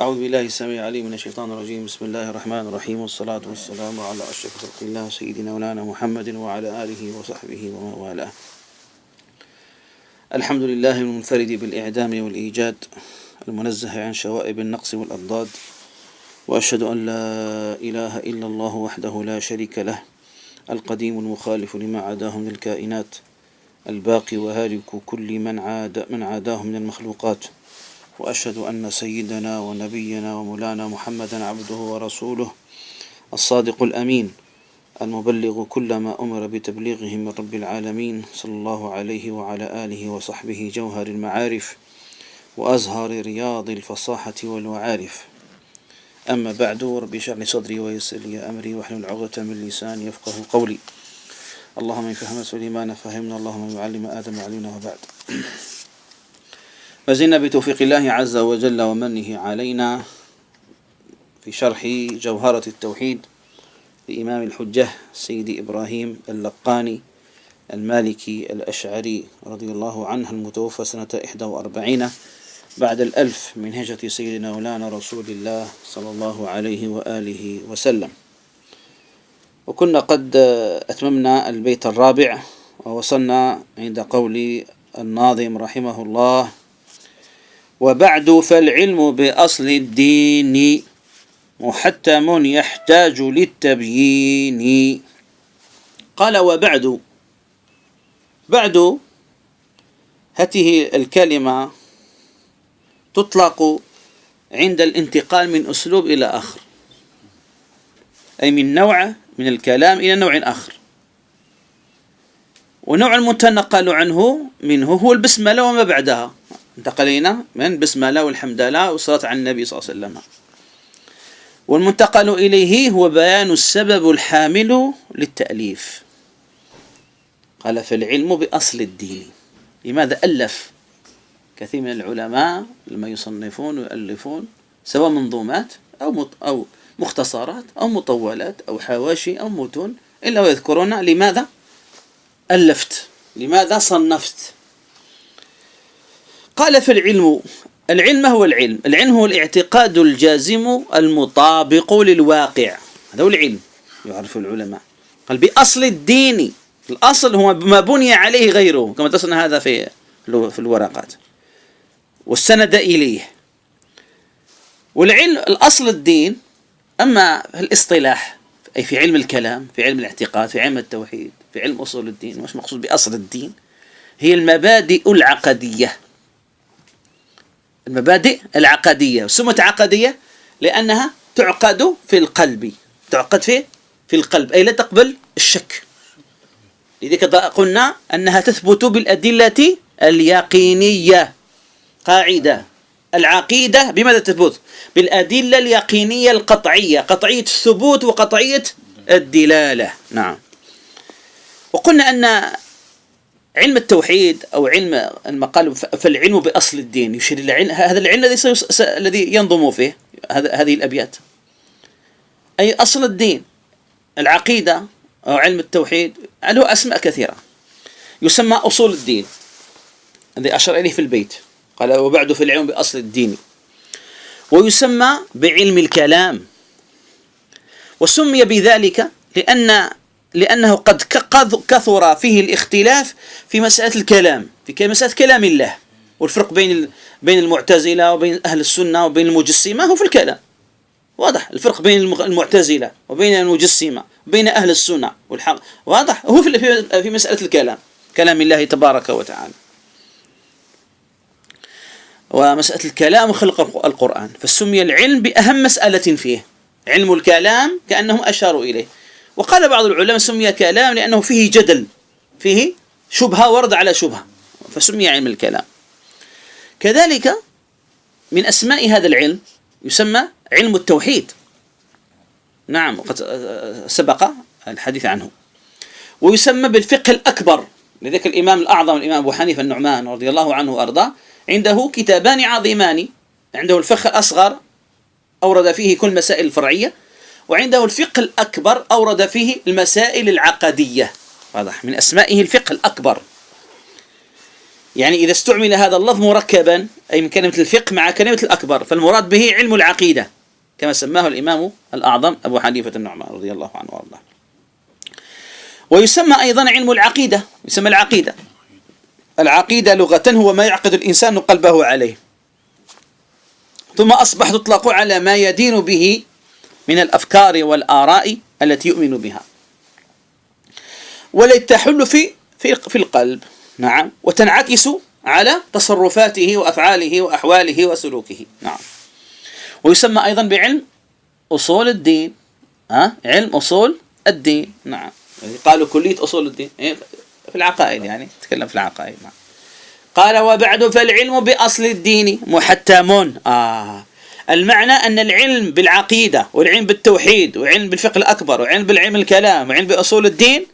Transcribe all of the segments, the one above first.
أعوذ بالله السميع العليم من الشيطان الرجيم. بسم الله الرحمن الرحيم. والصلاة والسلام على أشرف خلق الله سيدنا مولانا محمد وعلى آله وصحبه ومن والاه. الحمد لله المنفرد بالإعدام والإيجاد المنزه عن شوائب النقص والأضداد وأشهد أن لا إله إلا الله وحده لا شريك له القديم المخالف لما عداه من الكائنات الباقي وهالك كل من عاد من عاداه من المخلوقات. وأشهد أن سيدنا ونبينا ومولانا محمدا عبده ورسوله الصادق الأمين المبلغ كل ما أمر بتبليغه من رب العالمين صلى الله عليه وعلى آله وصحبه جوهر المعارف وأزهر رياض الفصاحة والوعارف. أما بعد اشرح لي صدري ويسر لي أمري واحلل عقدة من لساني يفقه قولي. اللهم ان فهم سليمان فهمنا اللهم يعلم آدم علمنا وبعد. فزلنا بتوفيق الله عز وجل ومنه علينا في شرح جوهرة التوحيد لإمام الحجة سيد إبراهيم اللقاني المالكي الأشعري رضي الله عنه المتوفى سنة 41 بعد الألف من هجرة سيدنا مولانا رسول الله صلى الله عليه وآله وسلم. وكنا قد أتممنا البيت الرابع ووصلنا عند قول الناظم رحمه الله وبعد فالعلم بأصل الدين محتم يحتاج للتبيين. قال وبعد بعد هذه الكلمة تطلق عند الانتقال من أسلوب إلى آخر أي من نوع من الكلام إلى نوع آخر. ونوع المتنقل عنه منه هو البسملة وما بعدها. انتقلينا من بسم الله والحمد لله والصلاة على النبي صلى الله عليه وسلم. والمنتقل إليه هو بيان السبب الحامل للتأليف. قال فالعلم بأصل الدين. لماذا ألف؟ كثير من العلماء لما يصنفون ويؤلفون سواء منظومات أو أو مختصرات أو مطولات أو حواشي أو متون إلا ويذكرون لماذا ألفت؟ لماذا صنفت؟ قال في العلم هو العلم العلم هو الاعتقاد الجازم المطابق للواقع. هذا هو العلم يعرف العلماء. قال بأصل الدين الأصل هو ما بني عليه غيره كما تصنع هذا في في الورقات. والسند إليه. والعلم الأصل الدين أما الاصطلاح أي في علم الكلام في علم الاعتقاد في علم التوحيد في علم أصول الدين وش مقصود بأصل الدين؟ هي المبادئ العقدية. المبادئ العقدية. سمت عقدية؟ لأنها تعقد في القلب. تعقد في في القلب. أي لا تقبل الشك. لذلك قلنا أنها تثبت بالأدلة اليقينية. قاعدة. العقيدة بماذا تثبت؟ بالأدلة اليقينية القطعية. قطعية الثبوت وقطعية الدلالة. نعم. وقلنا أن علم التوحيد أو علم المقال فالعلم بأصل الدين. يشير إلى علم هذا العلم الذي الذي ينظم فيه هذه الأبيات. أي أصل الدين. العقيدة أو علم التوحيد له أسماء كثيرة. يسمى أصول الدين. الذي أشار إليه في البيت. قال وبعد في العلم بأصل الدين. ويسمى بعلم الكلام. وسمي بذلك لأن لأنه قد كثر فيه الاختلاف في مسألة الكلام في مسألة كلام الله والفرق بين بين المعتزلة وبين أهل السنة وبين المجسمة هو في الكلام. واضح؟ الفرق بين المعتزلة وبين المجسمة وبين أهل السنة والحق. واضح؟ هو في في مسألة الكلام كلام الله تبارك وتعالى. ومسألة الكلام وخلق القرآن فسمي العلم بأهم مسألة فيه. علم الكلام كأنهم أشاروا إليه. وقال بعض العلماء سمي كلام لأنه فيه جدل فيه شبهة ورد على شبهة فسمي علم الكلام. كذلك من أسماء هذا العلم يسمى علم التوحيد. نعم وقد سبق الحديث عنه. ويسمى بالفقه الأكبر لذلك الإمام الأعظم الإمام أبو حنيفة النعمان رضي الله عنه وأرضاه عنده كتابان عظيمان عنده الفقه الأصغر أورد فيه كل مسائل الفرعية وعنده الفقه الأكبر أورد فيه المسائل العقدية. واضح؟ من أسمائه الفقه الأكبر. يعني إذا استعمل هذا اللفظ مركبا أي من كلمة الفقه مع كلمة الأكبر فالمراد به علم العقيدة كما سماه الإمام الأعظم أبو حنيفة النعمان رضي الله عنه وأرضاه. ويسمى أيضا علم العقيدة يسمى العقيدة. العقيدة لغة هو ما يعقد الإنسان قلبه عليه. ثم أصبح تطلق على ما يدين به من الأفكار والآراء التي يؤمن بها. والتي تحل في في في القلب. نعم. وتنعكس على تصرفاته وأفعاله وأحواله وسلوكه. نعم. ويسمى أيضا بعلم أصول الدين. ها؟ علم أصول الدين. نعم. قالوا كلية أصول الدين. إيه، في العقائد يعني. تكلم في العقائد. نعم. قال وبعد فالعلم بأصل الدين محتم. آه. المعنى أن العلم بالعقيدة والعلم بالتوحيد والعلم بالفقه الأكبر والعلم بالعلم الكلام والعلم بأصول الدين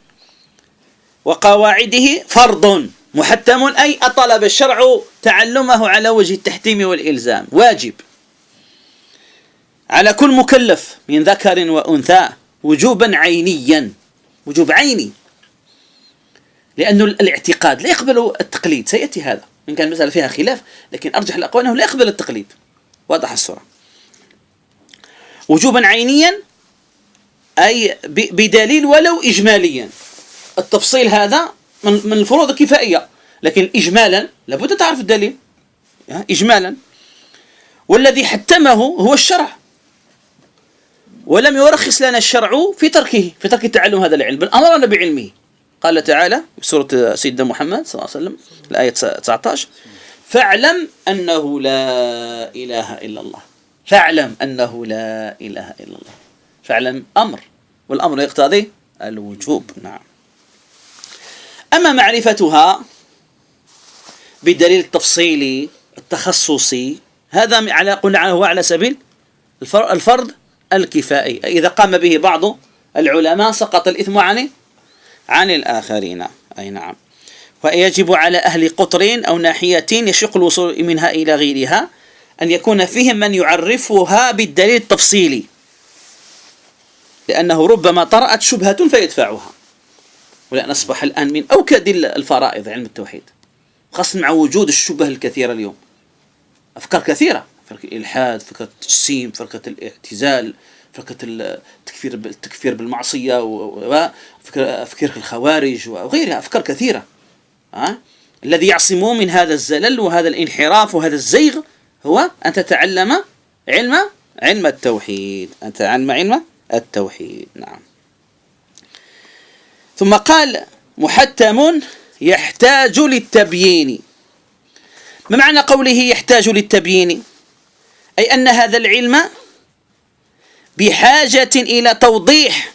وقواعده فرض محتم أي أطلب الشرع تعلمه على وجه التحتيم والإلزام. واجب. على كل مكلف من ذكر وأنثى وجوبا عينيا وجوب عيني. لأن الاعتقاد لا يقبل التقليد. سيأتي هذا. إن كان المسألة فيها خلاف لكن أرجح الأقوال أنه لا يقبل التقليد. واضح الصورة وجوبا عينيا أي بدليل ولو إجماليا. التفصيل هذا من الفروض الكفائية لكن إجمالا لابد تعرف الدليل. إجمالا. والذي حتمه هو الشرع. ولم يرخص لنا الشرع في تركه في ترك تعلم هذا العلم بل أمرنا بعلمه. قال تعالى في سورة سيدنا محمد صلى الله عليه وسلم الآية 19 فاعلم أنه لا إله إلا الله. فاعلم أنه لا إله إلا الله. فاعلم أمر. والأمر يقتضي الوجوب. نعم. أما معرفتها بالدليل التفصيلي التخصصي هذا على قلنا هو على سبيل الفرض الكفائي. إذا قام به بعض العلماء سقط الإثم عن عن الآخرين. أي نعم. ويجب على أهل قطر أو ناحية يشق الوصول منها إلى غيرها أن يكون فيهم من يعرفها بالدليل التفصيلي. لأنه ربما طرأت شبهة فيدفعها. ولأن أصبح الآن من أوكد الفرائض علم التوحيد. خاصة مع وجود الشبه الكثيرة اليوم. أفكار كثيرة. فرقة الإلحاد فرقة التجسيم فرقة الاعتزال فرقة التكفير التكفير بالمعصية وفكر الخوارج وغيرها. أفكار كثيرة. الذي يعصمه من هذا الزلل وهذا الانحراف وهذا الزيغ هو أن تتعلم علم علم التوحيد. أن تتعلم علم التوحيد. نعم. ثم قال محتم يحتاج للتبيين. ما معنى قوله يحتاج للتبيين؟ أي أن هذا العلم بحاجة إلى توضيح.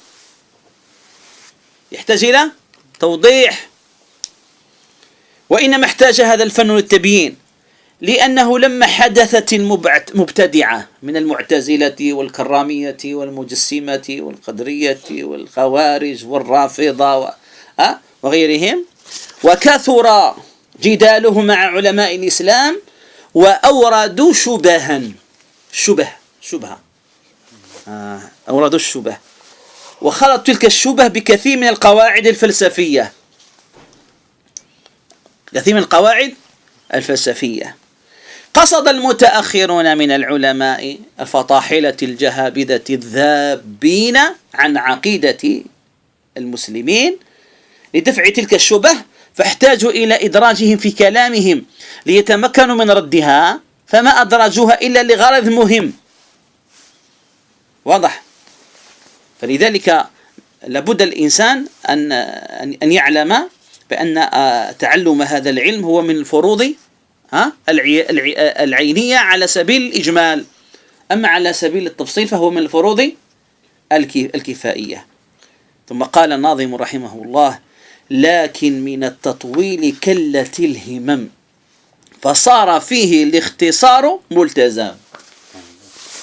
يحتاج إلى توضيح. وإنما احتاج هذا الفن للتبيين لأنه لما حدثت المبتدعة من المعتزلة والكرامية والمجسمة والقدرية والخوارج والرافضة وغيرهم. وكثر جداله مع علماء الإسلام وأوردوا شبها شبه شبهة آه؟ أوردوا الشبه. وخلط تلك الشبه بكثير من القواعد الفلسفية. كثير من القواعد الفلسفية. قصد المتأخرون من العلماء الفطاحلة الجهابذة الذابين عن عقيدة المسلمين لدفع تلك الشبه فاحتاجوا إلى إدراجهم في كلامهم ليتمكنوا من ردها فما أدرجوها إلا لغرض مهم. واضح؟ فلذلك لابد الإنسان أن أن يعلم بأن آه، تعلم هذا العلم هو من الفروض العينية على سبيل الإجمال. أما على سبيل التفصيل فهو من الفروض الكفائية. ثم قال الناظم رحمه الله لكن من التطويل كلت الهمم فصار فيه الاختصار ملتزم.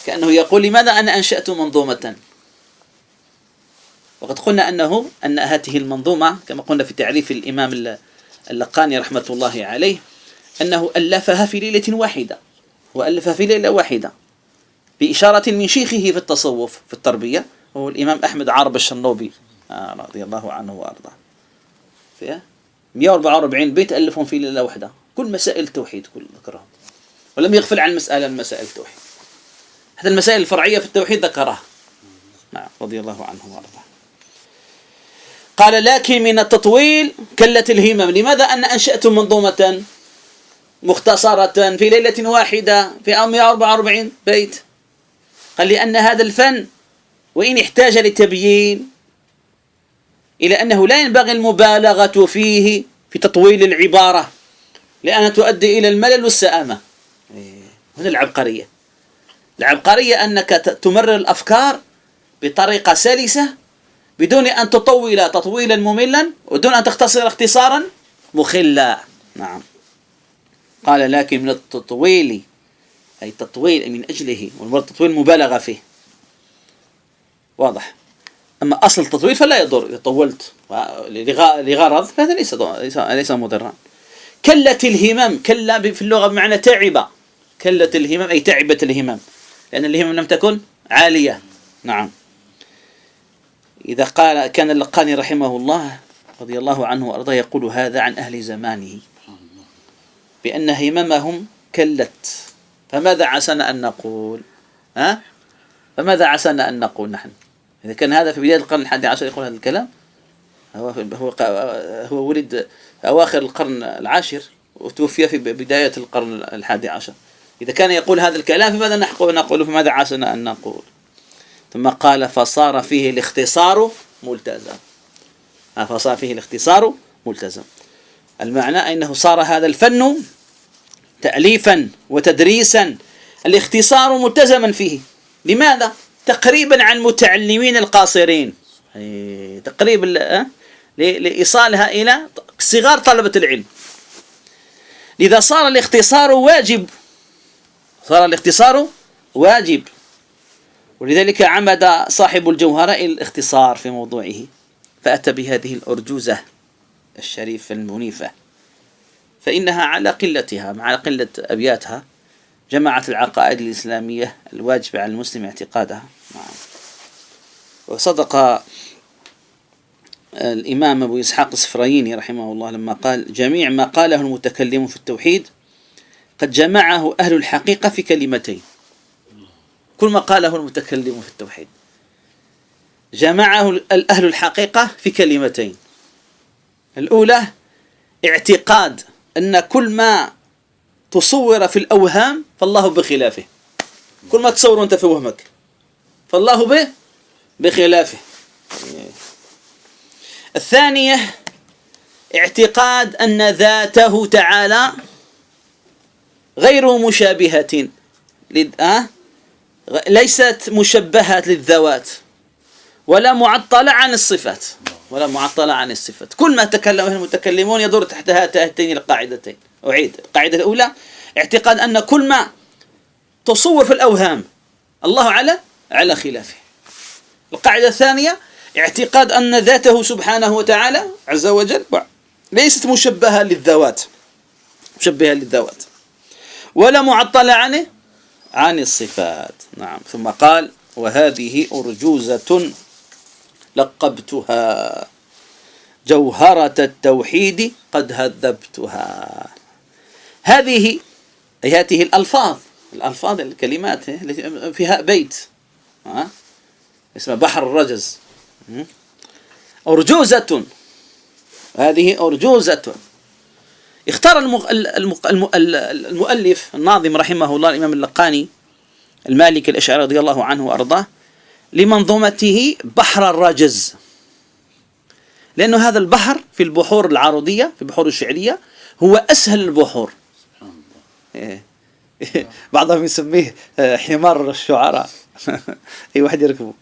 كأنه يقول لماذا أنا أنشأت منظومة؟ وقد قلنا أنه أن هذه المنظومة كما قلنا في تعريف الإمام اللقاني رحمة الله عليه أنه ألفها في ليلة واحدة وألفها في ليلة واحدة بإشارة من شيخه في التصوف في التربية وهو الإمام أحمد عرب الشنوبي آه رضي الله عنه وأرضاه. فيها 144 بيت ألفهم في ليلة واحدة. كل مسائل التوحيد كل ذكرها. ولم يغفل عن مسألة من مسائل التوحيد. حتى المسائل الفرعية في التوحيد ذكرها. نعم رضي الله عنه وأرضاه. قال لكن من التطويل كلت الهمم. لماذا؟ أن أنشأتم منظومة مختصرة في ليلة واحدة في 144 بيت؟ قال لأن هذا الفن وإن احتاج لتبيين إلى أنه لا ينبغي المبالغة فيه في تطويل العبارة لأنها تؤدي إلى الملل والسآمة. هنا العبقرية. العبقرية أنك تمرر الأفكار بطريقة سلسة بدون أن تطول تطويلا مملا ودون أن تختصر اختصارا مخلا. نعم. قال لكن من التطويل أي تطويل من أجله والمراد تطويل مبالغة فيه. واضح. أما أصل التطويل فلا يضر. إذا طولت لغرض فهذا ليس ليس مضرا. كلت الهمم كلا في اللغة بمعنى تعب كلت الهمم أي تعبت الهمم. لأن الهمم لم تكن عالية. نعم. إذا قال كان اللقاني رحمه الله رضي الله عنه وأرضاه يقول هذا عن أهل زمانه. بأن هممهم كلت. فماذا عسنا أن نقول؟ ها؟ فماذا عسنا أن نقول نحن؟ إذا كان هذا في بداية القرن الحادي عشر يقول هذا الكلام هو هو هو ولد أواخر القرن العاشر وتوفي في بداية القرن الحادي عشر. إذا كان يقول هذا الكلام فماذا نقول فماذا عسنا أن نقول؟ ثم قال فصار فيه الاختصار ملتزم. فصار فيه الاختصار ملتزم. المعنى أنه صار هذا الفن تأليفا وتدريسا الاختصار ملتزما فيه. لماذا؟ تقريبا عن متعلمين القاصرين. تقريبا لإيصالها إلى صغار طلبة العلم. لذا صار الاختصار واجب. صار الاختصار واجب. ولذلك عمد صاحب الجوهرة إلى الاختصار في موضوعه فأتى بهذه الأرجوزة الشريفة المنيفة فإنها على قلتها مع قلة أبياتها جمعت العقائد الإسلامية الواجبة على المسلم اعتقادها. وصدق الإمام أبو إسحاق السفرايني رحمه الله لما قال جميع ما قاله المتكلم في التوحيد قد جمعه أهل الحقيقة في كلمتين كل ما قاله المتكلم في التوحيد. جمعه أهل الحقيقة في كلمتين. الأولى اعتقاد أن كل ما تصور في الأوهام فالله بخلافه. كل ما تصور أنت في وهمك فالله به بخلافه. الثانية اعتقاد أن ذاته تعالى غير مشابهة أه؟ ليست مشبهة للذوات ولا معطلة عن الصفات. ولا معطلة عن الصفات. كل ما تكلم المتكلمون يدور تحت هاتين القاعدتين. أعيد. القاعدة الأولى اعتقاد أن كل ما تصور في الأوهام الله على على خلافه. القاعدة الثانية اعتقاد أن ذاته سبحانه وتعالى عز وجل ليست مشبهة للذوات. مشبهة للذوات. ولا معطلة عنه عن الصفات. نعم. ثم قال وهذه أرجوزة لقبتها. جوهرة التوحيد قد هذبتها. هذه أي هذه الألفاظ الألفاظ الكلمات التي فيها بيت. ها؟ اسمه بحر الرجز. أرجوزة. هذه أرجوزة. اختار المؤلف الناظم رحمه الله الإمام اللقاني المالك الأشعري رضي الله عنه وأرضاه لمنظومته بحر الرجز لأنه هذا البحر في البحور العروضية في البحور الشعرية هو أسهل البحور. إيه. بعضهم يسميه آه، حمار الشعراء. أي واحد يركبه.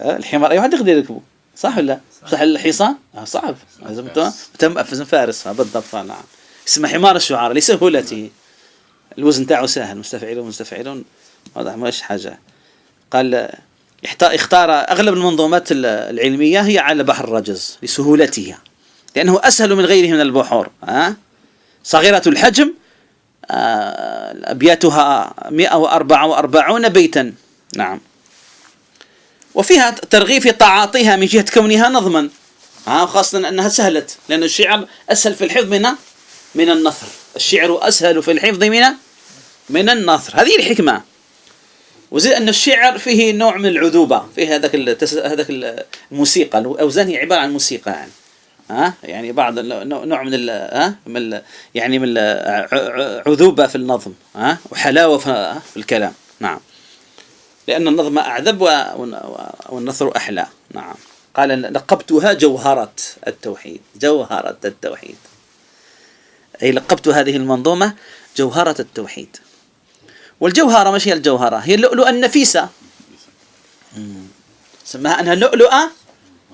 آه، الحمار أي واحد يقدر يركبه. صح ولا صح. الحصان؟ آه صعب. لازم تم فارس. بالضبط. نعم. اسمه حمار الشعراء لسهولته الوزن تاعه سهل مستفعلون مستفعلون. واضح مش حاجة. قال اختار أغلب المنظومات العلمية هي على بحر الرجز لسهولتها لأنه أسهل من غيره من البحور ها؟ صغيرة الحجم آه، أبياتها 144 بيتا. نعم. وفيها ترغيب في تعاطيها من جهة كونها نظما ها؟ خاصة أنها سهلت لأن الشعر أسهل في الحفظ من من النثر الشعر أسهل في الحفظ من من النثر هذه الحكمة. وزي أن الشعر فيه نوع من العذوبة. فيه هذاك هذاك الموسيقى. الأوزان هي عبارة عن موسيقى يعني. ها؟ يعني بعض نوع من ها؟ من يعني من عذوبة في النظم. ها؟ وحلاوة في الكلام. نعم. لأن النظم أعذب والنثر أحلى. نعم. قال لقبتها جوهرة التوحيد. جوهرة التوحيد. أي لقبت هذه المنظومة جوهرة التوحيد. والجوهرة مش هي الجوهرة؟ هي اللؤلؤة النفيسة سماها أنها لؤلؤة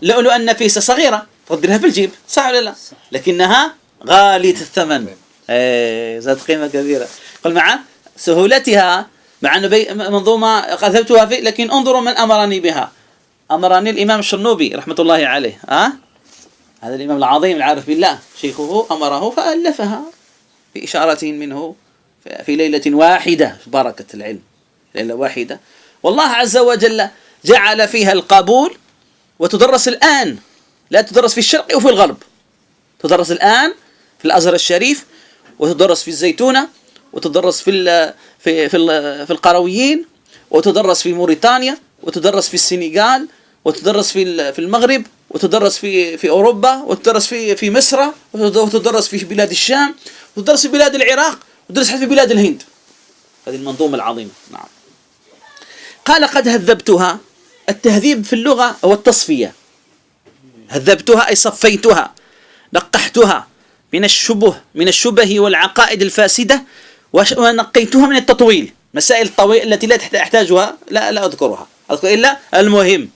لؤلؤة النفيسة صغيرة. تقدرها في الجيب صح ولا لا؟ لكنها غالية الثمن. إيه ذات قيمة كبيرة. قل مع سهولتها مع أن منظومة قذبتها في لكن انظروا من أمرني بها. أمرني الإمام الشرنوبي رحمة الله عليه ها؟ هذا الإمام العظيم العارف بالله شيخه أمره فألفها بإشارة منه في ليلة واحدة بركة العلم ليلة واحدة. والله عز وجل جعل فيها القبول وتدرس الآن لا تدرس في الشرق وفي الغرب. تدرس الآن في الأزهر الشريف وتدرس في الزيتونة وتدرس في في في, في القرويين وتدرس في موريتانيا وتدرس في السنغال وتدرس في في المغرب وتدرس في في أوروبا وتدرس في في مصر وتدرس في بلاد الشام وتدرس في بلاد العراق وتدرس في بلاد الهند. هذه المنظومة العظيمة. نعم. قال قد هذبتها. التهذيب في اللغة هو التصفية. هذبتها أي صفيتها نقحتها من الشبه من الشبه والعقائد الفاسدة ونقيتها من التطويل. مسائل الطويل التي لا تحتاجها لا لا أذكرها. أذكر إلا المهم.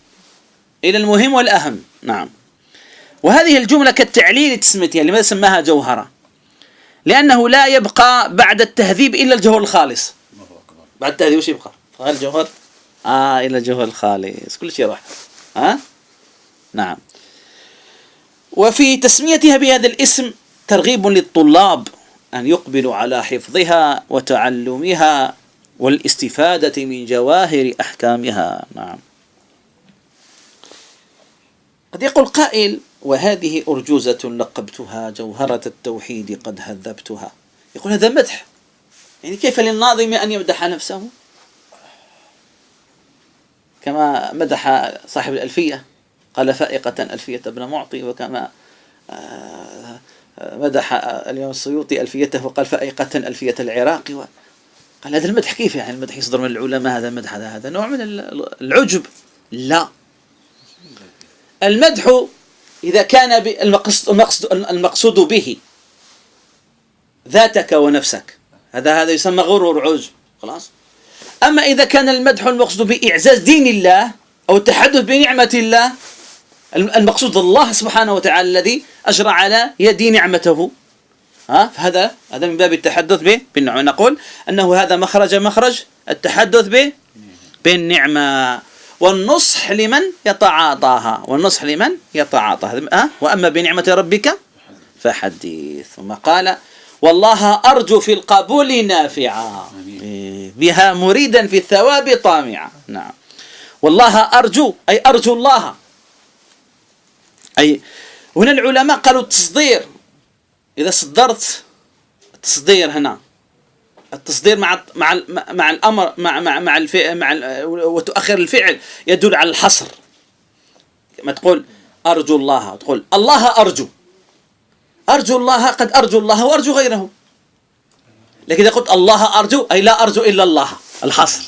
إلى المهم والأهم. نعم. وهذه الجملة كالتعليل تسميتها لماذا سماها جوهرة؟ لأنه لا يبقى بعد التهذيب إلا الجوهر الخالص. بعد التهذيب وش يبقى؟ غير الجوهر؟ آه الا الجوهر الخالص. كل شيء راح. ها؟ نعم. وفي تسميتها بهذا الاسم ترغيب للطلاب أن يقبلوا على حفظها وتعلمها والاستفادة من جواهر أحكامها. نعم. قد يقول قائل وهذه أرجوزة لقبتها جوهرة التوحيد قد هذبتها. يقول هذا مدح. يعني كيف للناظم أن يمدح نفسه؟ كما مدح صاحب الألفية قال فائقة ألفية ابن معطي وكما آه، مدح اليوم السيوطي ألفيته وقال فائقة ألفية العراق قال هذا المدح كيف يعني المدح يصدر من العلماء؟ هذا المدح هذا هذا نوع من العجب. لا. المدح إذا كان المقصود, المقصود به. ذاتك ونفسك. هذا هذا يسمى غرور عجب خلاص؟ أما إذا كان المدح المقصود بإعزاز دين الله أو التحدث بنعمة الله المقصود الله سبحانه وتعالى الذي أجرى على يدي نعمته. ها؟ فهذا هذا من باب التحدث به بالنعمة. نقول أنه هذا مخرج مخرج التحدث به بالنعمة. والنصح لمن يتعاطاها والنصح لمن يتعاطاها. ها؟ وأما بنعمة ربك فحديث. ثم قال والله أرجو في القبول نافعا. بها مريدا في الثواب طامعا. نعم. والله أرجو أي أرجو الله. أي هنا العلماء قالوا التصدير. إذا صدرت التصدير هنا. التصدير مع مع مع الامر مع مع مع الفعل مع وتؤخر الفعل يدل على الحصر. كما تقول أرجو الله تقول الله أرجو. أرجو الله قد أرجو الله وأرجو غيره. لكن إذا قلت الله أرجو أي لا أرجو إلا الله. الحصر.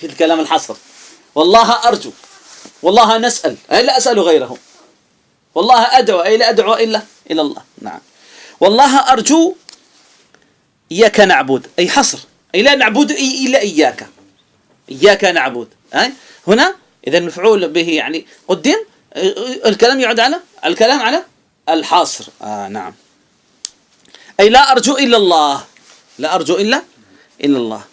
في الكلام الحصر. والله أرجو. والله نسأل. أي لا أسأل غيره. والله أدعو أي لا أدعو إلا إلى الله. نعم. والله أرجو إياك نعبد. أي حصر. أي لا نعبد إلا إياك. إياك نعبد. أي؟ هنا إذا المفعول به يعني قدم الكلام يعود على الكلام على الحصر. آه نعم. أي لا أرجو إلا الله. لا أرجو إلا إلا الله.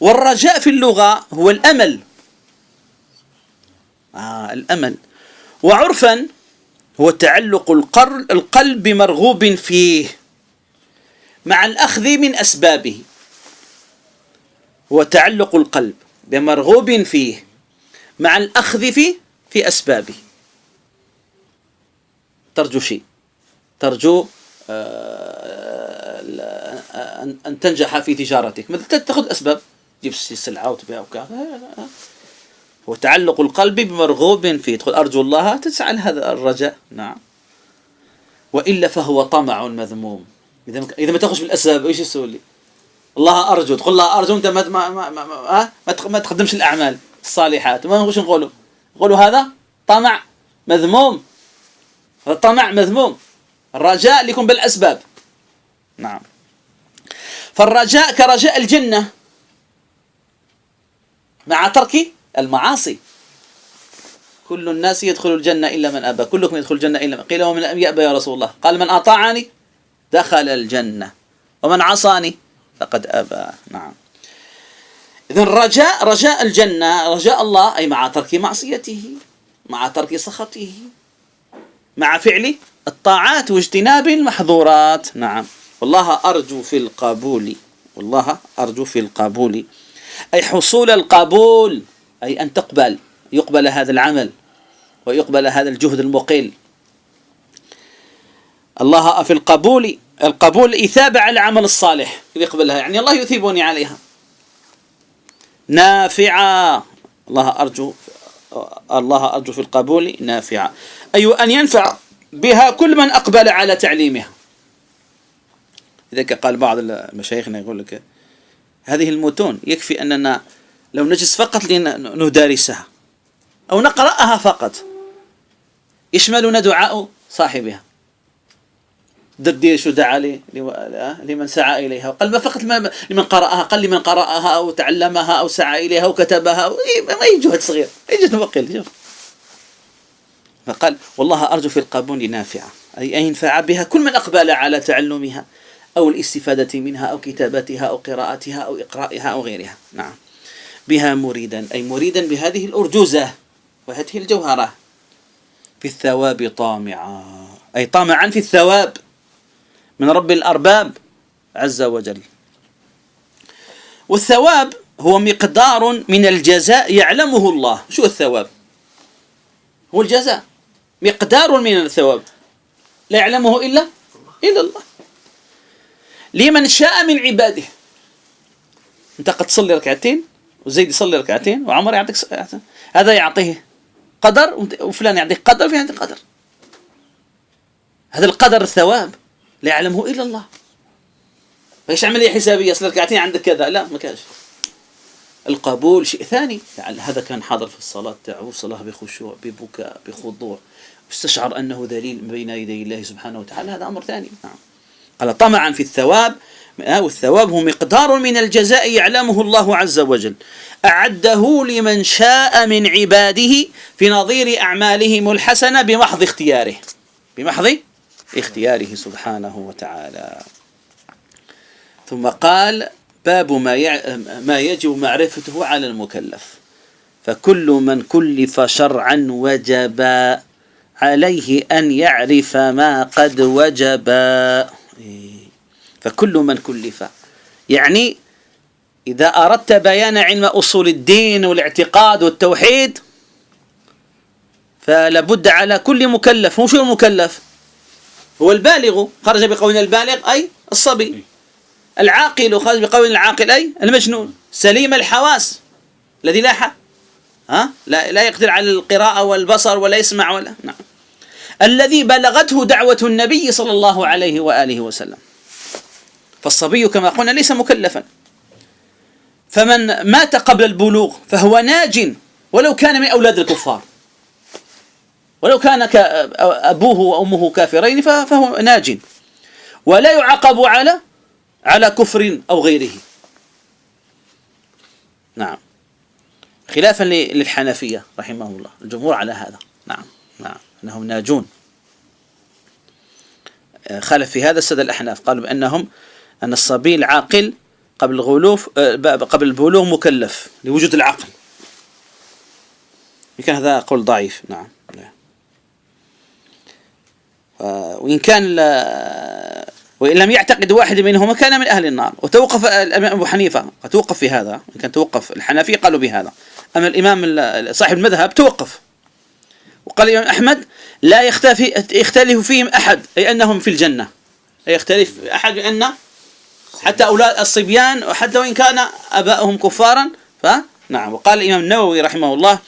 والرجاء في اللغة هو الأمل. آه الأمل. وعرفا هو تعلق القلب بمرغوب فيه. مع الأخذ من أسبابه. هو تعلق القلب بمرغوب فيه مع الأخذ فيه في أسبابه. ترجو شيء. ترجو آه، أن تنجح في تجارتك. مثل تأخذ أسباب. تجيب سلعة وتبيع وكذا. هو تعلق القلب بمرغوب فيه. تقول أرجو الله تسعى لهذا الرجاء. نعم. وإلا فهو طمع مذموم. إذا إذا ما تاخذش بالأسباب إيش يسوي؟ لي؟ الله أرجو تقول الله أرجو أنت ما ما ما, ما, ما, ما تقدمش الأعمال الصالحات. ما نقولش نقولوا. نقولوا هذا طمع مذموم. هذا طمع مذموم. الرجاء اللي يكون بالأسباب. نعم. فالرجاء كرجاء الجنة مع ترك المعاصي. كل الناس يدخل الجنة إلا من أبى. كلكم يدخل الجنة إلا من قيل ومن يأبى يا رسول الله. قال من أطاعني دخل الجنة. ومن عصاني فقد أبى. نعم. إذا الرجاء رجاء الجنة رجاء الله أي مع ترك معصيته مع ترك سخطه مع فعل الطاعات واجتناب المحظورات. نعم. والله أرجو في القبول والله أرجو في القبول. أي حصول القبول أي أن تقبل يقبل هذا العمل ويقبل هذا الجهد المقل الله في القبول القبول إثابة على العمل الصالح. يقبلها يعني الله يثيبني عليها. نافعة. الله أرجو الله أرجو في القبول نافعة. أي أن ينفع بها كل من أقبل على تعليمها. لذلك قال بعض مشايخنا يقول لك هذه المتون يكفي أننا لو نجلس فقط لندارسها أو نقرأها فقط يشملنا دعاء صاحبها. دردير شو دعا لي لمن سعى إليها. قال ما فقط لمن قرأها قال لمن قرأها أو تعلمها أو سعى إليها أو كتبها ما يجهد صغير يجهد مقل فقال والله أرجو في القبول نافعة أي أن ينفع بها كل من أقبل على تعلمها أو الاستفادة منها أو كتابتها أو قراءتها أو إقرائها أو غيرها. نعم. بها مريدا أي مريدا بهذه الأرجوزة وهذه الجوهرة. في الثواب طامعا أي طامعا في الثواب. من رب الأرباب عز وجل. والثواب هو مقدار من الجزاء يعلمه الله. شو الثواب؟ هو الجزاء. مقدار من الثواب. لا يعلمه إلا إلا الله. لمن شاء من عباده. أنت قد تصلي ركعتين وزيد يصلي ركعتين وعمر يعطيك هذا يعطيه قدر وفلان يعطيك قدر وفلان يعطيك قدر. هذا القدر الثواب. لا يعلمه إلا الله. إيش عملية حسابية؟ أصل ركعتين عندك كذا. لا ما كانش القبول شيء ثاني. يعني هذا كان حاضر في الصلاة. تاعه صلاة بخشوع ببكاء بخضوع. واستشعر أنه ذليل بين يدي الله سبحانه وتعالى. هذا أمر ثاني. نعم. قال طمعا في الثواب. والثواب هو مقدار من الجزاء يعلمه الله عز وجل. أعده لمن شاء من عباده في نظير أعمالهم الحسنة بمحض اختياره. بمحض اختياره سبحانه وتعالى. ثم قال باب ما ما يجب معرفته على المكلف. فكل من كلف شرعا وجب عليه أن يعرف ما قد وجب. فكل من كلف. يعني إذا أردت بيان علم أصول الدين والاعتقاد والتوحيد فلابد على كل مكلف. شو المكلف هو البالغ خرج بقول البالغ أي الصبي. العاقل خرج بقول العاقل أي المجنون. سليم الحواس الذي لا ها؟ لا, لا يقدر على القراءة والبصر ولا يسمع ولا نعم. الذي بلغته دعوة النبي صلى الله عليه وآله وسلم. فالصبي كما قلنا ليس مكلفا. فمن مات قبل البلوغ فهو ناج ولو كان من أولاد الكفار. ولو كان أبوه وأمه كافرين فهو ناج. ولا يعاقب على على كفر أو غيره. نعم. خلافا للحنفية رحمه الله. الجمهور على هذا. نعم. نعم. أنهم ناجون. خالف في هذا السد الأحناف. قالوا بأنهم أن الصبي العاقل قبل الغلوف آه، قبل البلوغ مكلف لوجود العقل. كان هذا قول ضعيف. نعم. وإن كان وإن لم يعتقد واحد منهما كان من أهل النار. وتوقف الإمام أبو حنيفة توقف في هذا كان توقف الحنفية قالوا بهذا. أما الإمام صاحب المذهب توقف. وقال الإمام أحمد لا يختلف يختلف فيهم أحد أي أنهم في الجنة. لا يختلف أحد بأن حتى أولاد الصبيان وحتى وإن كان أباؤهم كفارا فنعم وقال الإمام النووي رحمه الله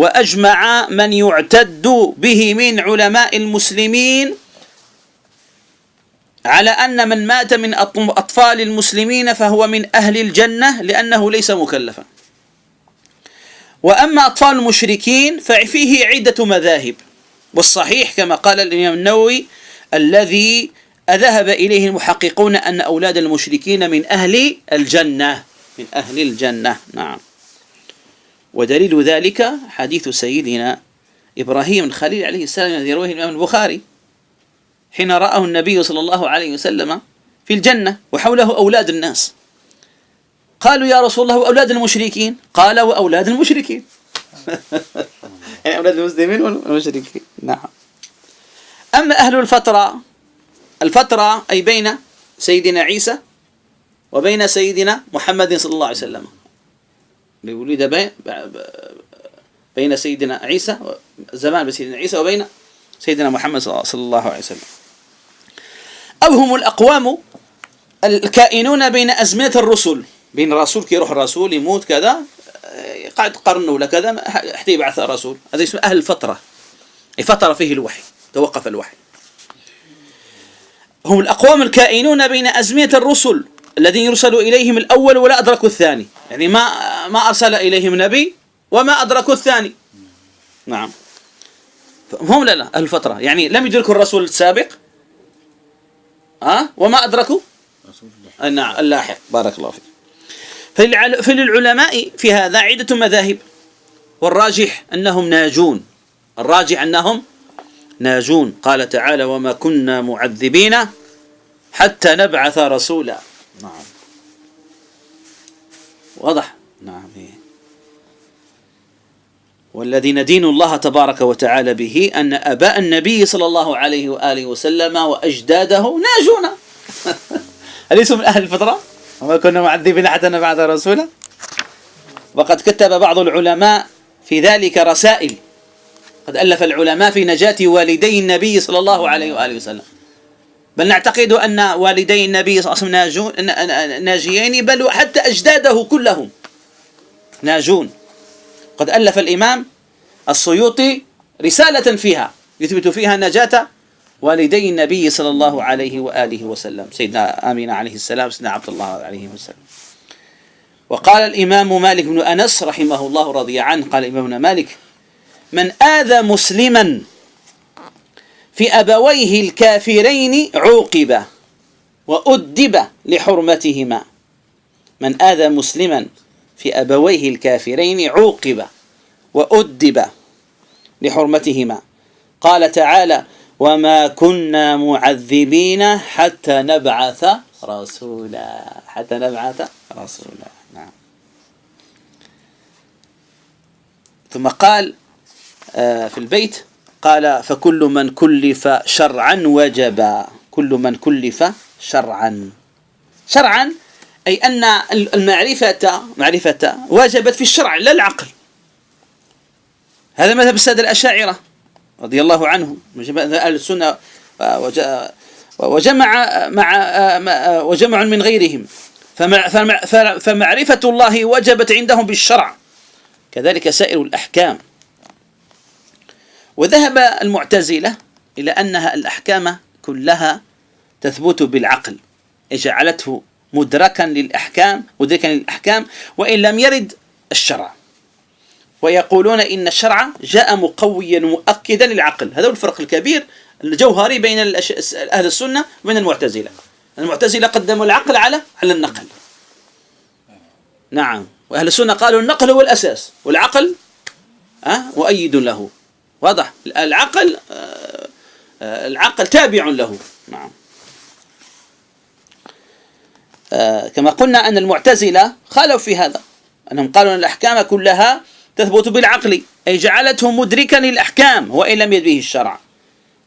وأجمع من يعتد به من علماء المسلمين على أن من مات من أطفال المسلمين فهو من أهل الجنة لأنه ليس مكلفا. وأما أطفال المشركين ففيه عدة مذاهب والصحيح كما قال الإمام النووي الذي ذهب إليه المحققون أن أولاد المشركين من أهل الجنة من أهل الجنة. نعم. ودليل ذلك حديث سيدنا إبراهيم الخليل عليه السلام الذي يرويه الإمام البخاري حين رآه النبي صلى الله عليه وسلم في الجنة وحوله أولاد الناس. قالوا يا رسول الله أولاد المشركين؟ قال وأولاد المشركين. يعني أولاد المسلمين والمشركين. نعم. أما أهل الفترة الفترة أي بين سيدنا عيسى وبين سيدنا محمد صلى الله عليه وسلم. ولد بين بين سيدنا عيسى زمان بسيدنا عيسى وبين سيدنا محمد صلى الله عليه وسلم. أو هم الأقوام الكائنون بين أزمنة الرسل. بين الرسول كي يروح الرسول يموت كذا قاعد قرن ولا كذا حتى يبعث الرسول هذا اسمه أهل الفترة. فترة فيه الوحي توقف الوحي. هم الأقوام الكائنون بين أزمنة الرسل. الذين يرسل إليهم الأول ولا أدركوا الثاني. يعني ما ما أرسل إليهم نبي وما أدركوا الثاني. نعم. هم لا لا أهل الفترة. يعني لم يدركوا الرسول السابق. ها؟ وما أدركوا؟ نعم اللاحق. بارك الله فيك. فللعلماء في هذا عدة مذاهب. والراجح أنهم ناجون. الراجح أنهم ناجون. قال تعالى وما كنا معذبين حتى نبعث رسولا. نعم. واضح؟ نعم إيه. والذي ندين الله تبارك وتعالى به أن أباء النبي صلى الله عليه وآله وسلم وأجداده ناجون أليسوا من أهل الفطرة؟ وما كنا معذبين حتى نبعث رسولا وقد كتب بعض العلماء في ذلك رسائل. قد ألف العلماء في نجاة والدي النبي صلى الله عليه وآله وسلم. بل نعتقد أن والدي النبي صلى الله عليه وسلم ناجيين بل حتى أجداده كلهم ناجون. قد ألف الإمام السيوطي رسالة فيها يثبت فيها نجاة والدي النبي صلى الله عليه وآله وسلم سيدنا آمين عليه السلام سيدنا عبد الله عليه وسلم. وقال الإمام مالك بن أنس رحمه الله رضي عنه قال إمامنا مالك من آذى مسلما في أبويه الكافرين عوقب وأدب لحرمتهما. من آذى مسلما في أبويه الكافرين عوقب وأدب لحرمتهما. قال تعالى وما كنا معذبين حتى نبعث رسولا. حتى نبعث رسولا. نعم. ثم قال آه، في البيت قال فكل من كلف شرعا وجب. كل من كلف شرعا. شرعا أي أن المعرفة معرفة وجبت في الشرع لا العقل. هذا مذهب السادة الأشاعرة رضي الله عنهم. أهل السنة وجمع مع وجمع من غيرهم. فمعرفة الله وجبت عندهم بالشرع. كذلك سائر الأحكام. وذهب المعتزلة إلى أنها الأحكام كلها تثبت بالعقل. جعلته مدركا للأحكام مدركا للأحكام وإن لم يرد الشرع. ويقولون إن الشرع جاء مقويا مؤكدا للعقل. هذا هو الفرق الكبير الجوهري بين أهل السنة وبين المعتزلة. المعتزلة قدموا العقل على على النقل. نعم. وأهل السنة قالوا النقل هو الأساس والعقل أه مؤيد له. واضح. العقل آه، العقل تابع له. نعم. آه، كما قلنا أن المعتزلة خالوا في هذا. أنهم قالوا أن الأحكام كلها تثبت بالعقل أي جعلته مدركا للأحكام وإن لم يد به الشرع.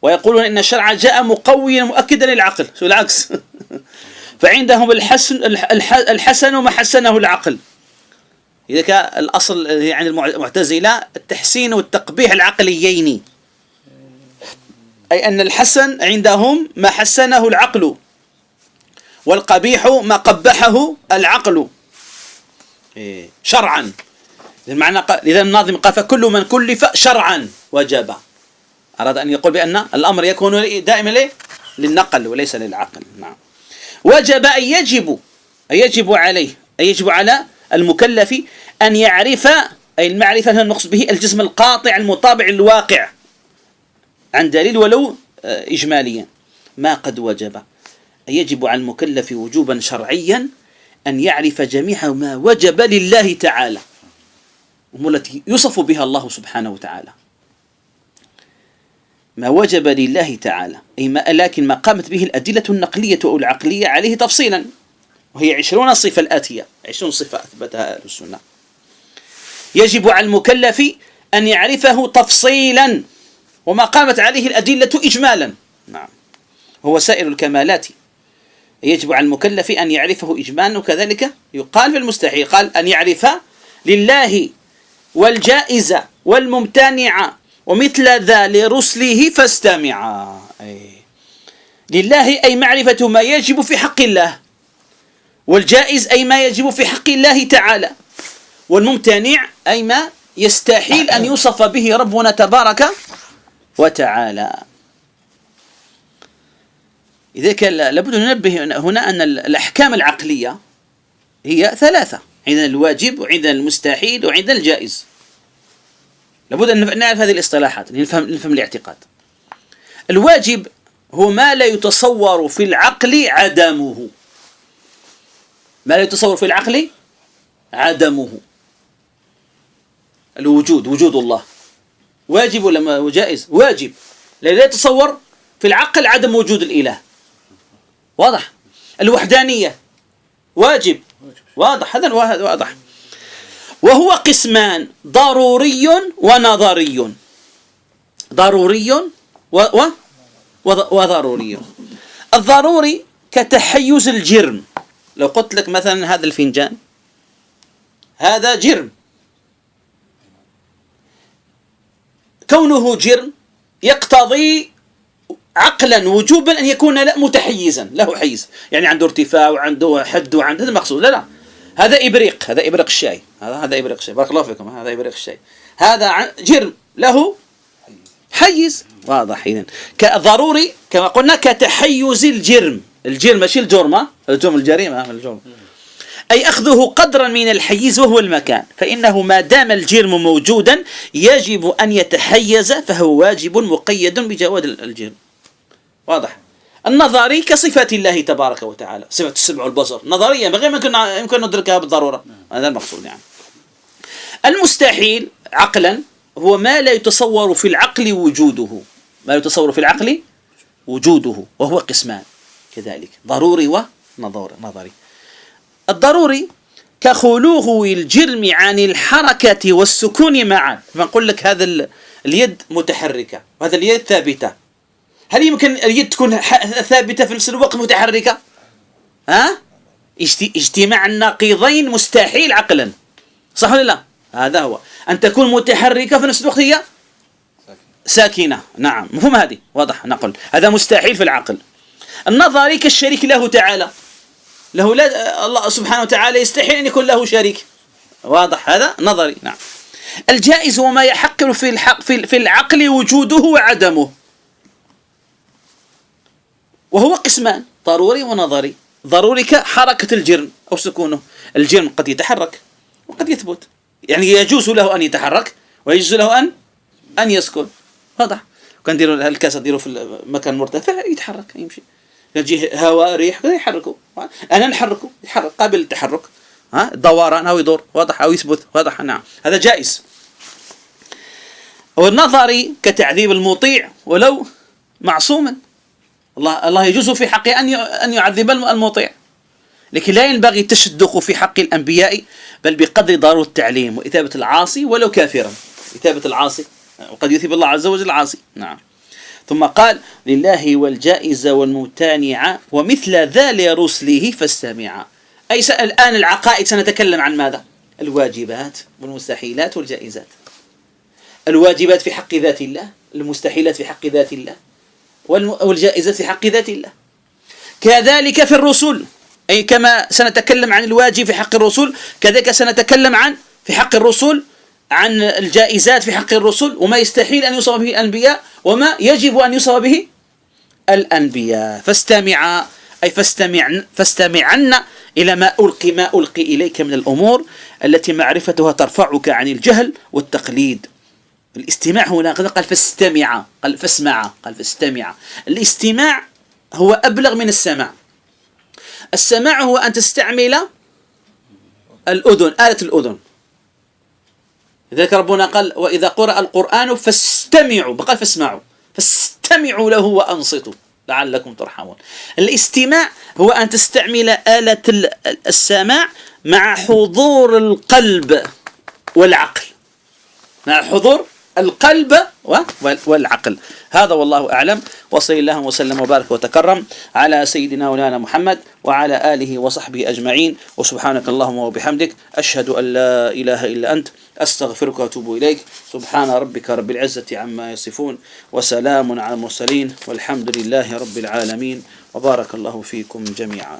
ويقولون إن الشرع جاء مقويا مؤكدا للعقل. بالعكس. فعندهم الحسن الحسن ما حسنه العقل. إذا كان الأصل يعني المعتزلة التحسين والتقبيح العقليين. أي أن الحسن عندهم ما حسنه العقل والقبيح ما قبحه العقل. إيه، شرعا. المعنى لذا الناظم قال فكل من كلف شرعا وجب أراد أن يقول بأن الأمر يكون دائما؟ للنقل وليس للعقل. نعم. وجب أن يجب أن يجب عليه أن يجب على المكلف أن يعرف أي المعرفة نقصد به الجسم القاطع المطابع للواقع عن دليل ولو آه، إجماليا. ما قد وجب. يجب على المكلف وجوبا شرعيا أن يعرف جميع ما وجب لله تعالى التي يوصف بها الله سبحانه وتعالى. ما وجب لله تعالى أي ما لكن ما قامت به الأدلة النقلية أو العقلية عليه تفصيلا. وهي عشرون صفة الآتية. عشرون صفة أثبتها أهل السنة. يجب على المكلف أن يعرفه تفصيلا وما قامت عليه الأدلة إجمالا. نعم. هو سائر الكمالات. يجب على المكلف أن يعرفه إجمالا وكذلك يقال في المستحيل قال أن يعرف لله والجائزة والممتنع ومثل ذا لرسله فاستمعا أي. لله أي معرفة ما يجب في حق الله. والجائز أي ما يجب في حق الله تعالى. والممتنع أي ما يستحيل أن يوصف به ربنا تبارك وتعالى. لذلك لابد أن ننبه هنا أن الأحكام العقلية هي ثلاثة. عندنا الواجب وعندنا المستحيل وعندنا الجائز. لابد أن نعرف هذه الاصطلاحات لنفهم, نفهم الاعتقاد. الواجب هو ما لا يتصور في العقل عدمه. ما لا يتصور في العقل؟ عدمه. الوجود وجود الله. واجب ولا جائز؟ واجب. لا يتصور في العقل عدم وجود الإله. واضح؟ الوحدانية. واجب. واضح. هذا واضح. وهو قسمان. ضروري ونظري. ضروري و, و وضروري. الضروري كتحيز الجرم. لو قلت لك مثلا هذا الفنجان هذا جرم. كونه جرم يقتضي عقلا وجوبا أن يكون متحيزا له حيز. يعني عنده ارتفاع وعنده حد وعنده هذا المقصود. لا لا. هذا إبريق هذا إبريق الشاي. هذا هذا إبريق الشاي. بارك الله فيكم هذا إبريق الشاي. هذا جرم له حيز. واضح اذا كضروري كما قلنا كتحيز الجرم. الجرم ماشي الجرمه الجرم الجريمة الجرم. أي أخذه قدرا من الحيز وهو المكان فإنه ما دام الجرم موجودا يجب أن يتحيز فهو واجب مقيد بجواد الجرم. واضح؟ النظري كصفات الله تبارك وتعالى صفة السمع والبصر. نظرية غير ما يمكن يمكن ندركها بالضرورة. هذا المقصود يعني. المستحيل عقلا هو ما لا يتصور في العقل وجوده. ما يتصور في العقل؟ وجوده وهو قسمان. كذلك. ضروري ونظري الضروري كخلوه الجرم عن الحركة والسكون معا. فنقول لك هذا اليد متحركة وهذا اليد ثابتة. هل يمكن اليد تكون ثابتة في نفس الوقت متحركة؟ ها؟ اجتماع النقيضين مستحيل عقلا. صح ولا لا؟ هذا هو. أن تكون متحركة في نفس الوقت هي؟ ساكنة. نعم. مفهوم هذه؟ واضح. نقول. هذا مستحيل في العقل. النظري كالشريك له تعالى. له لا الله سبحانه وتعالى يستحيل أن يكون له شريك. واضح هذا؟ نظري نعم. الجائز هو ما في الحق في العقل وجوده وعدمه. وهو قسمان ضروري ونظري. ضروري كحركة الجرم أو سكونه. الجرم قد يتحرك وقد يثبت. يعني يجوز له أن يتحرك ويجوز له أن أن يسكن. واضح. كان ديروا الكاسة ديروا في مكان مرتفع؟ يتحرك يمشي. يجي هواء ريح يحركه أنا نحركه يحرك قابل للتحرك. ها؟ دوران أو يدور واضح أو يثبت واضح نعم. هذا جائز. والنظري كتعذيب المطيع ولو معصوما. الله الله يجوز في حقه أن أن يعذب المطيع. لكن لا ينبغي التشدق في حق الأنبياء بل بقدر ضرورة التعليم وإثابة العاصي ولو كافرا. إثابة العاصي وقد يثيب الله عز وجل العاصي. نعم. ثم قال لله والجائزة والمتانعة ومثل ذا لرسله فاستمعا أي الآن العقائد سنتكلم عن ماذا؟ الواجبات والمستحيلات والجائزات. الواجبات في حق ذات الله المستحيلات في حق ذات الله والجائزة في حق ذات الله. كذلك في الرسل. أي كما سنتكلم عن الواجب في حق الرسول كذلك سنتكلم عن في حق الرسول عن الجائزات في حق الرسل وما يستحيل أن يوصف به الأنبياء وما يجب أن يوصف به الأنبياء. فاستمع أي فاستمع فاستمعن إلى ما ألقي ما ألقي إليك من الأمور التي معرفتها ترفعك عن الجهل والتقليد. الاستماع هنا قال فاستمع قال فاسمع قال فاستمع. الاستماع هو أبلغ من السماع. السماع هو أن تستعمل الأذن آلة الأذن. لذلك ربنا قال وإذا قرأ القرآن فاستمعوا بقى فاسمعوا فاستمعوا له وأنصتوا لعلكم ترحمون. الاستماع هو أن تستعمل آلة السماع مع حضور القلب والعقل. مع حضور القلب والعقل. هذا والله أعلم. وصلى الله وسلم وبارك وتكرم على سيدنا مولانا محمد وعلى آله وصحبه أجمعين. وسبحانك اللهم وبحمدك. أشهد أن لا إله إلا أنت. أستغفرك وأتوب إليك. سبحان ربك رب العزة عما يصفون. وسلام على المرسلين. والحمد لله رب العالمين. وبارك الله فيكم جميعا.